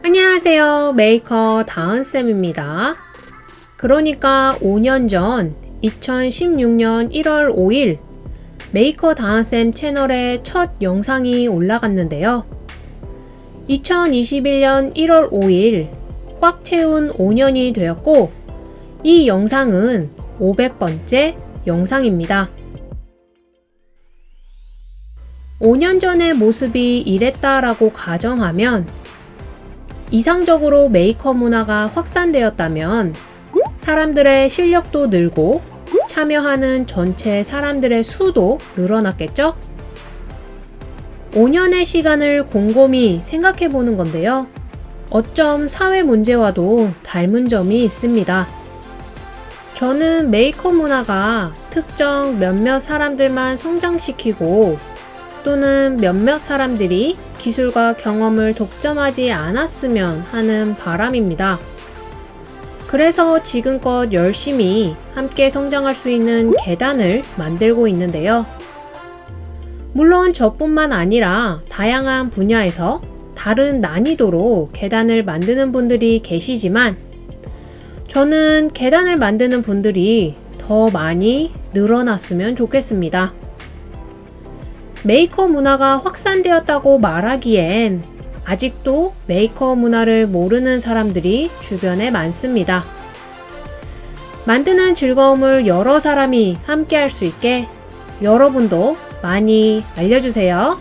안녕하세요. 메이커 다은쌤입니다. 그러니까 5년 전 2016년 1월 5일 메이커 다은쌤 채널에 첫 영상이 올라갔는데요. 2021년 1월 5일 꽉 채운 5년이 되었고 이 영상은 500번째 영상입니다. 5년 전의 모습이 이랬다라고 가정하면 이상적으로 메이커 문화가 확산되었다면 사람들의 실력도 늘고 참여하는 전체 사람들의 수도 늘어났겠죠? 5년의 시간을 곰곰이 생각해 보는 건데요. 어쩜 사회 문제와도 닮은 점이 있습니다. 저는 메이커 문화가 특정 몇몇 사람들만 성장시키고 또는 몇몇 사람들이 기술과 경험을 독점하지 않았으면 하는 바람입니다. 그래서 지금껏 열심히 함께 성장할 수 있는 계단을 만들고 있는데요. 물론 저뿐만 아니라 다양한 분야에서 다른 난이도로 계단을 만드는 분들이 계시지만 저는 계단을 만드는 분들이 더 많이 늘어났으면 좋겠습니다. 메이커 문화가 확산되었다고 말하기엔 아직도 메이커 문화를 모르는 사람들이 주변에 많습니다. 만드는 즐거움을 여러 사람이 함께 할 수 있게 여러분도 많이 알려주세요.